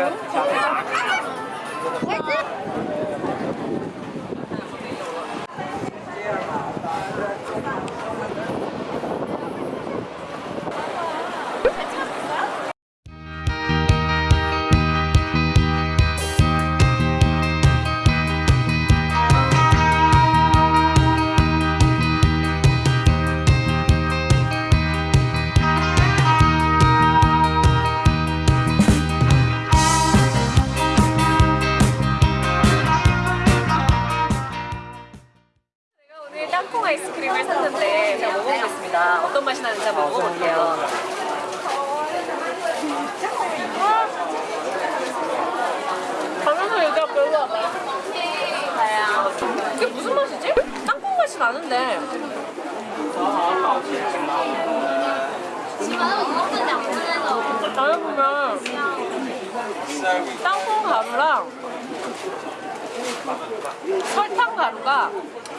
제가 먹어보겠습니다. 어떤 맛이 나는지 한번 먹어볼게요. 가면서 얘가 별로 안 나. 이게 무슨 맛이지? 땅콩 맛이 나는데. 나는 보면 땅콩 가루랑 설탕 가루가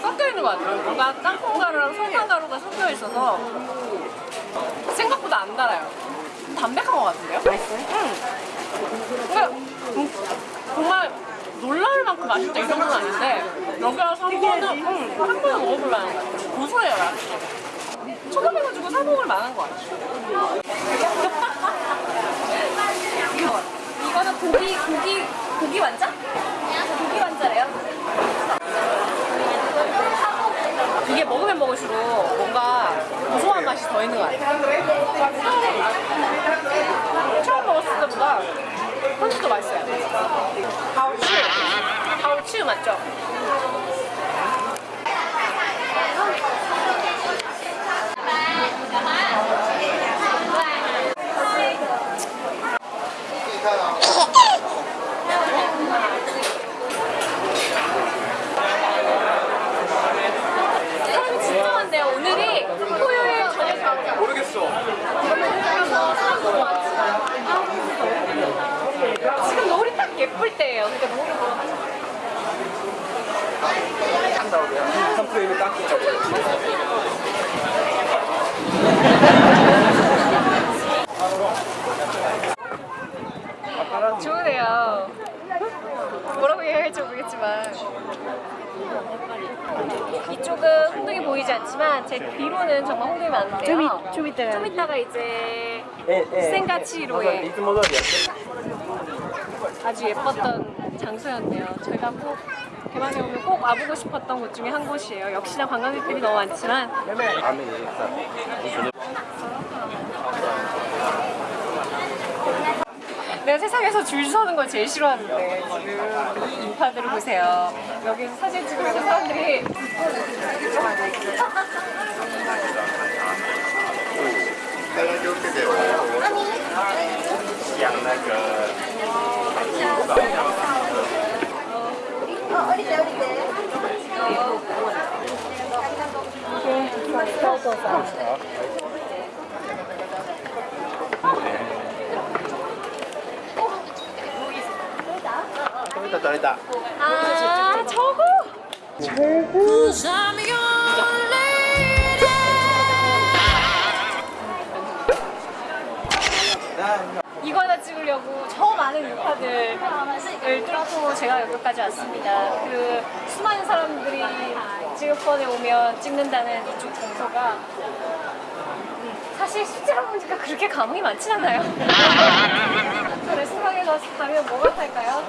섞여 있는 것 같아요. 뭔가 땅콩 가루랑 설탕 가루가 섞여 있어서 생각보다 안 달아요. 담백한 것 같은데요? 맛있어요? 응. 음, 정말 놀라울 만큼 맛있다 이 정도는 아닌데 여기가 한 번은 응, 한 번은 먹어볼라는 것 같아요. 고소해요. 약간. 초밥해가지고 사 먹을 만한 것 같아요. 고기 고기 고기 완자? 고기 완자래요. 이게 먹으면 먹을수록 뭔가 고소한 맛이 더 있는 것 같아요. 처음 먹었을 때보다 훨씬 더 맛있어요. 가오치, 가오치 맞죠? 사람이 진짜 많네요. 오늘이 토요일 저녁 모르겠어. 지금 바쁠 때예요. 그러니까 노래 보러 가는 거예요. 한 프레임에 딱 붙잡고 좋으네요 뭐라고 해야 할지 모르겠지만 이쪽은 홍동이 보이지 않지만 제 뒤로는 정말 홍동이 많은데요 좀, 있, 좀 이따가. 좀 이따가 이제 센가치로의 아주 예뻤던 장소였네요. 저희가 꼭 대만에 오면 꼭 와보고 싶었던 곳 중에 한 곳이에요. 역시나 관광객들이 너무 많지만 내가 세상에서 줄 서는 걸 제일 싫어하는데 지금 이 인파들을 보세요. 여기서 사진 찍으면서 사람들이 养那个。ああ、超高。 이거 하나 찍으려고 저 많은 인파들을 뚫고 제가 여기까지 왔습니다. 그 수많은 사람들이 지역권에 오면 찍는다는 이쪽 장소가 사실 실제로 보니까 그렇게 감흥이 많지 않아요. 레스토랑에 가서 가면 뭐가 탈까요?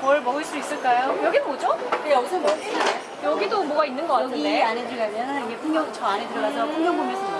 뭘 먹을 수 있을까요? 여기 뭐죠? 여기서 먹지 여기도 뭐가 있는 것 여기 같은데. 안에 들어가면 이게 풍경 저 안에 들어가서 풍경 보면서